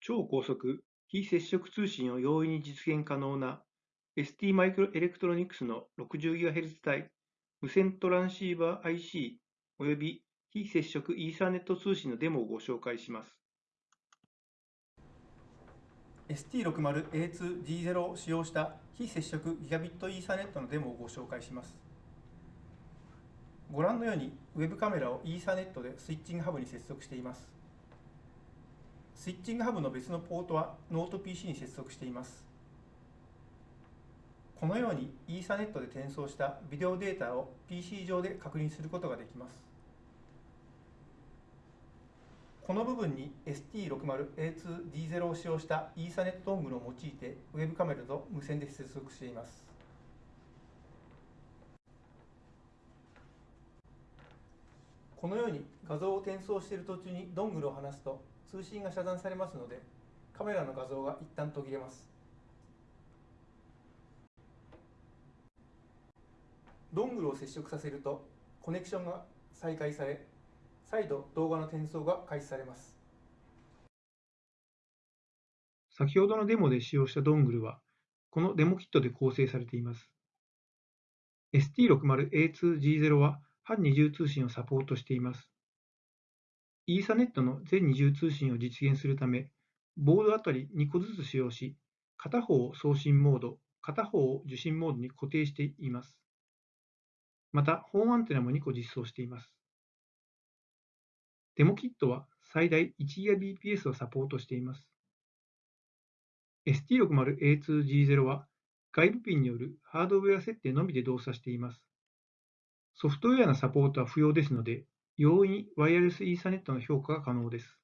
超高速非接触通信を容易に実現可能な ST マイクロエレクトロニクスの 60GHz 帯無線トランシーバー IC および非接触イーサーネット通信のデモをご紹介します。ST60A2D0 を使用した非接触ギガビットイーサネットのデモをご紹介します。ご覧のようにウェブカメラをイーサネットでスイッチングハブに接続しています。スイッチングハブの別のポートはノート PC に接続しています。このようにイーサネットで転送したビデオデータを PC 上で確認することができます。この部分に ST60A2D0 を使用したイーサネットドングルを用いてウェブカメラと無線で接続しています。このように画像を転送している途中にドングルを離すと通信が遮断されますのでカメラの画像が一旦途切れます。ドングルを接触させるとコネクションが再開され再度動画の転送が開始されます。先ほどのデモで使用したドングルはこのデモキットで構成されています。ST60A2G0 は半二重通信をサポートしていますイーサネットの全二重通信を実現するため、ボードあたり2個ずつ使用し、片方を送信モード、片方を受信モードに固定しています。また、ホームアンテナも2個実装しています。デモキットは最大 1GBps をサポートしています。ST60A2G0 は外部ピンによるハードウェア設定のみで動作しています。ソフトウェアのサポートは不要ですので、容易にワイヤレスイーサネットの評価が可能です。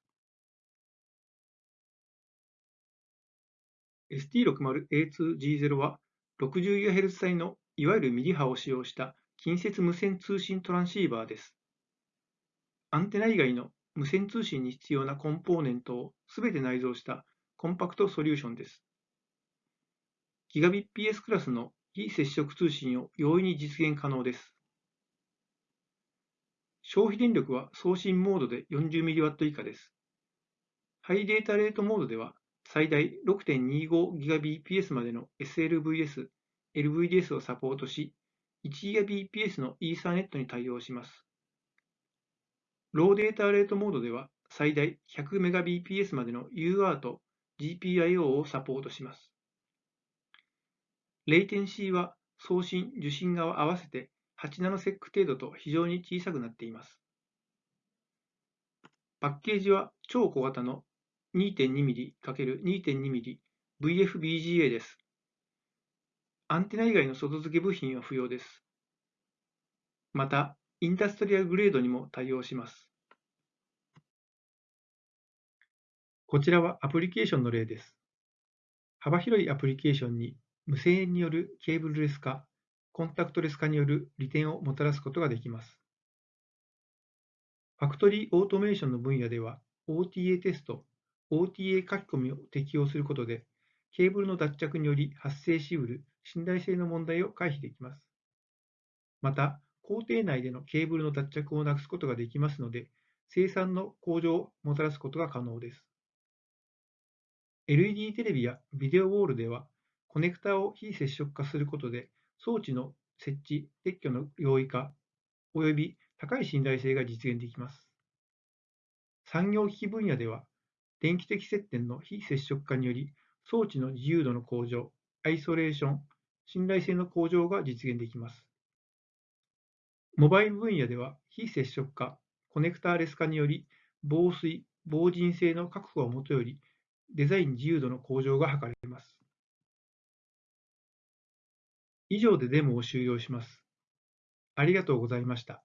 ST60A2G0 は 60GHz 帯のいわゆるミリ波を使用した近接無線通信トランシーバーです。アンテナ以外の無線通信に必要なコンポーネントをすべて内蔵したコンパクトソリューションです。ギガビッ PS クラスの非接触通信を容易に実現可能です。消費電力は送信モードで 40mW 以下です。ハイデータレートモードでは最大 6.25Gbps までの SLVS、LVDS をサポートし、1Gbps の Ethernet に対応します。ローデータレートモードでは最大 100Mbps までの UART、GPIO をサポートします。レイテンシーは送信、受信側合わせて8ナノセック程度と非常に小さくなっています。パッケージは超小型の 2.2mm×2.2mm VFBGA です。アンテナ以外の外付け部品は不要です。また、インダストリアグレードにも対応します。こちらはアプリケーションの例です。幅広いアプリケーションに無線によるケーブルレス化、コンタクトレス化による利点をもたらすことができます。ファクトリーオートメーションの分野では、OTA テスト、OTA 書き込みを適用することで、ケーブルの脱着により発生しうる信頼性の問題を回避できます。また、工程内でのケーブルの脱着をなくすことができますので、生産の向上をもたらすことが可能です。LED テレビやビデオウォールでは、コネクタを非接触化することで装置の設置・撤去の容易化および高い信頼性が実現できます。産業機器分野では、電気的接点の非接触化により、装置の自由度の向上、アイソレーション、信頼性の向上が実現できます。モバイル分野では、非接触化、コネクターレス化により、防水、防塵性の確保をもとより、デザイン自由度の向上が図れます。以上でデモを終了します。ありがとうございました。